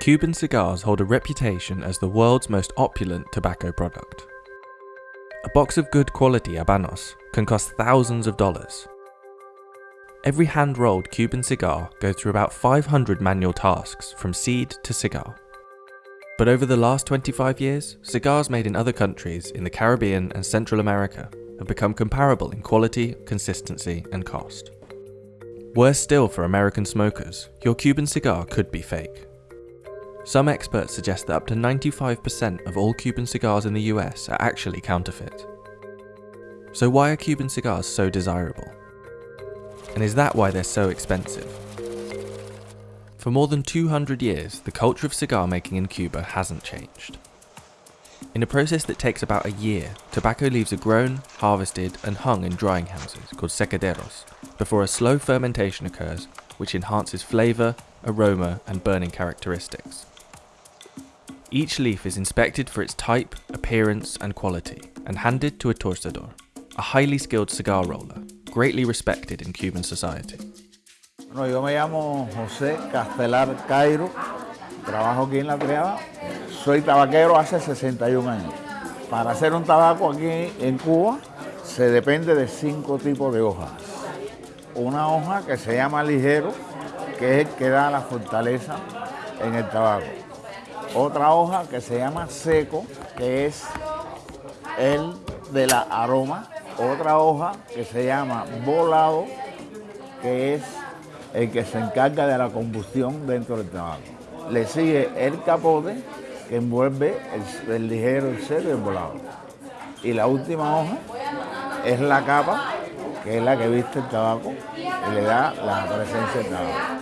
Cuban cigars hold a reputation as the world's most opulent tobacco product. A box of good quality Habanos can cost thousands of dollars. Every hand-rolled Cuban cigar goes through about 500 manual tasks from seed to cigar. But over the last 25 years, cigars made in other countries in the Caribbean and Central America have become comparable in quality, consistency and cost. Worse still for American smokers, your Cuban cigar could be fake. Some experts suggest that up to 95% of all Cuban cigars in the US are actually counterfeit. So why are Cuban cigars so desirable? And is that why they're so expensive? For more than 200 years, the culture of cigar making in Cuba hasn't changed. In a process that takes about a year, tobacco leaves are grown, harvested and hung in drying houses called secaderos before a slow fermentation occurs which enhances flavour, aroma and burning characteristics. Each leaf is inspected for its type, appearance and quality and handed to a torcedor, a highly skilled cigar roller, greatly respected in Cuban society. Bueno, yo me llamo José Castelar Cairo, trabajo aquí en La Triada, soy tabaquero hace 61 años. Para hacer un tabaco aquí en Cuba se depende de cinco tipos de hojas. Una hoja que se llama ligero, que es el que da la fortaleza en el tabaco. Otra hoja que se llama seco, que es el de la aroma. Otra hoja que se llama volado, que es el que se encarga de la combustión dentro del tabaco. Le sigue el capote, que envuelve el, ligero, el seco y el volado. Y la última hoja es la capa, que es la que viste el tabaco y le da la presencia del tabaco.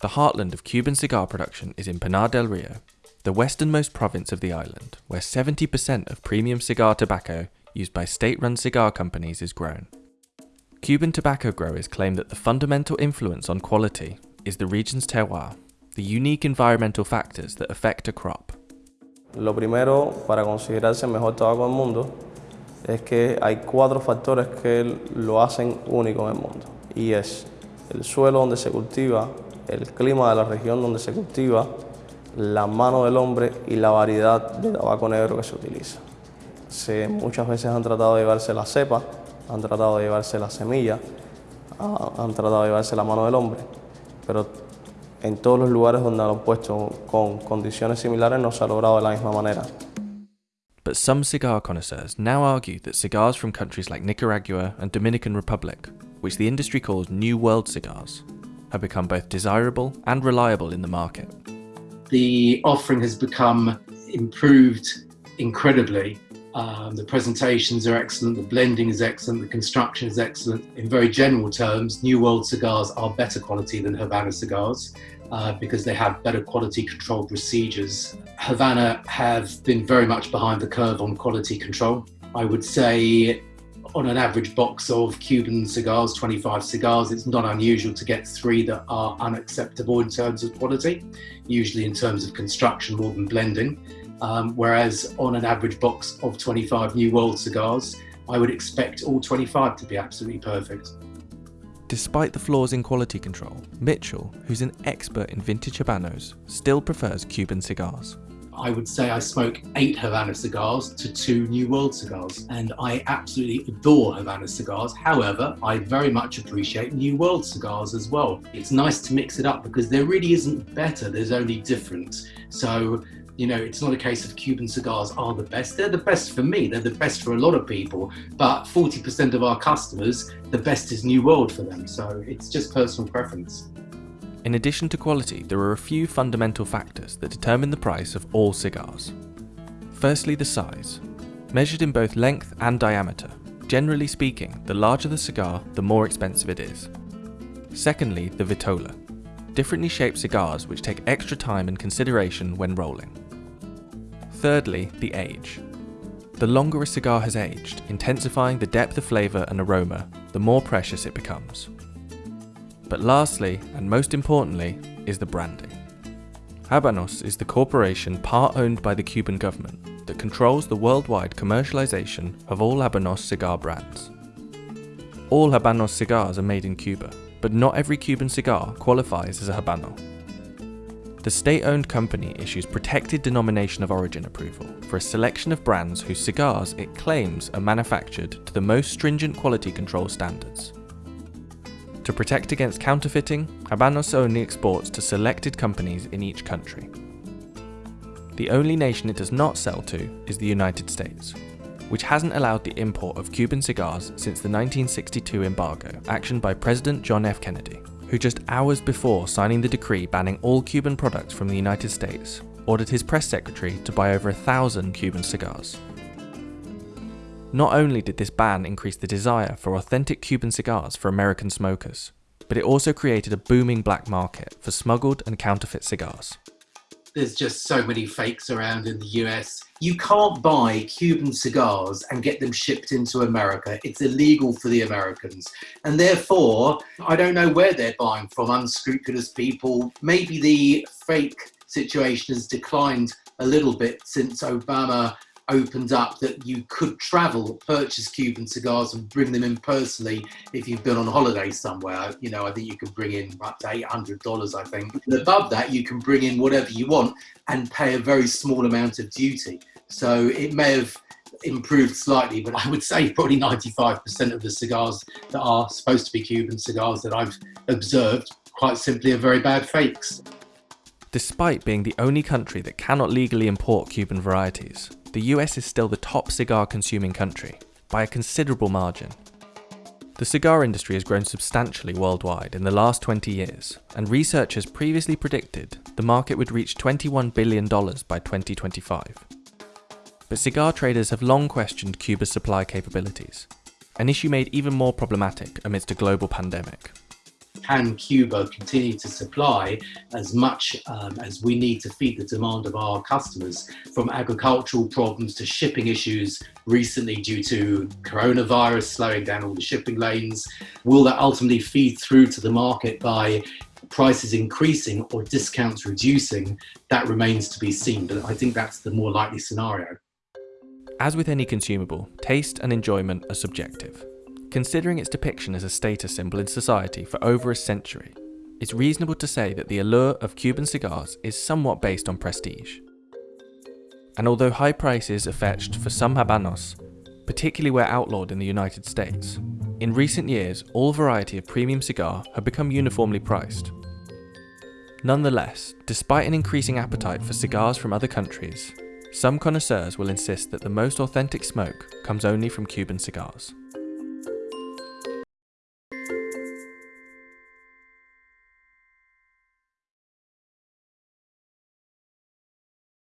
The heartland of Cuban cigar production is in Pinar del Rio, the westernmost province of the island, where 70% of premium cigar tobacco used by state-run cigar companies is grown. Cuban tobacco growers claim that the fundamental influence on quality is the region's terroir, the unique environmental factors that affect a crop. Lo primero para considerarse mejor tabaco del mundo es que hay cuatro factores que lo hacen único en el mundo y es el suelo donde se cultiva, el clima de la región donde se cultiva, la mano del hombre y la variedad de tabaco negro que se utiliza. Se, muchas veces han tratado de llevarse la cepa, han tratado de llevarse la semilla, ah, han tratado de llevarse la mano del hombre, pero en todos los lugares donde lo han puesto con condiciones similares no se ha logrado de la misma manera. But some cigar connoisseurs now argue that cigars from countries like Nicaragua and Dominican Republic, which the industry calls New World cigars, have become both desirable and reliable in the market. The offering has become improved incredibly. Um, the presentations are excellent, the blending is excellent, the construction is excellent. In very general terms, New World cigars are better quality than Havana cigars uh, because they have better quality control procedures. Havana have been very much behind the curve on quality control. I would say on an average box of Cuban cigars, 25 cigars, it's not unusual to get three that are unacceptable in terms of quality, usually in terms of construction more than blending. Um, whereas on an average box of 25 New World cigars, I would expect all 25 to be absolutely perfect. Despite the flaws in quality control, Mitchell, who's an expert in vintage Habanos, still prefers Cuban cigars. I would say I smoke eight Havana cigars to two New World cigars, and I absolutely adore Havana cigars. However, I very much appreciate New World cigars as well. It's nice to mix it up because there really isn't better, there's only different. So you know, it's not a case of Cuban cigars are the best. They're the best for me. They're the best for a lot of people. But 40% of our customers, the best is New World for them. So it's just personal preference. In addition to quality, there are a few fundamental factors that determine the price of all cigars. Firstly, the size. Measured in both length and diameter, generally speaking, the larger the cigar, the more expensive it is. Secondly, the vitola. Differently shaped cigars which take extra time and consideration when rolling. Thirdly, the age. The longer a cigar has aged, intensifying the depth of flavour and aroma, the more precious it becomes. But lastly, and most importantly, is the branding. Habanos is the corporation part owned by the Cuban government that controls the worldwide commercialization of all Habanos cigar brands. All Habanos cigars are made in Cuba, but not every Cuban cigar qualifies as a Habano. The state owned company issues protected denomination of origin approval for a selection of brands whose cigars it claims are manufactured to the most stringent quality control standards. To protect against counterfeiting, Habanos only exports to selected companies in each country. The only nation it does not sell to is the United States, which hasn't allowed the import of Cuban cigars since the 1962 embargo, actioned by President John F. Kennedy who just hours before signing the decree banning all Cuban products from the United States, ordered his press secretary to buy over a thousand Cuban cigars. Not only did this ban increase the desire for authentic Cuban cigars for American smokers, but it also created a booming black market for smuggled and counterfeit cigars there's just so many fakes around in the US. You can't buy Cuban cigars and get them shipped into America. It's illegal for the Americans. And therefore, I don't know where they're buying from, unscrupulous people. Maybe the fake situation has declined a little bit since Obama opened up that you could travel, purchase Cuban cigars and bring them in personally if you've been on holiday somewhere. You know, I think you can bring in up to $800, I think. Above that, you can bring in whatever you want and pay a very small amount of duty. So it may have improved slightly, but I would say probably 95% of the cigars that are supposed to be Cuban cigars that I've observed quite simply are very bad fakes. Despite being the only country that cannot legally import Cuban varieties, the US is still the top cigar consuming country, by a considerable margin. The cigar industry has grown substantially worldwide in the last 20 years, and researchers previously predicted the market would reach $21 billion by 2025. But cigar traders have long questioned Cuba's supply capabilities, an issue made even more problematic amidst a global pandemic can Cuba continue to supply as much um, as we need to feed the demand of our customers from agricultural problems to shipping issues recently due to coronavirus slowing down all the shipping lanes? Will that ultimately feed through to the market by prices increasing or discounts reducing? That remains to be seen, but I think that's the more likely scenario. As with any consumable, taste and enjoyment are subjective. Considering its depiction as a status symbol in society for over a century, it's reasonable to say that the allure of Cuban cigars is somewhat based on prestige. And although high prices are fetched for some habanos, particularly where outlawed in the United States, in recent years all variety of premium cigar have become uniformly priced. Nonetheless, despite an increasing appetite for cigars from other countries, some connoisseurs will insist that the most authentic smoke comes only from Cuban cigars.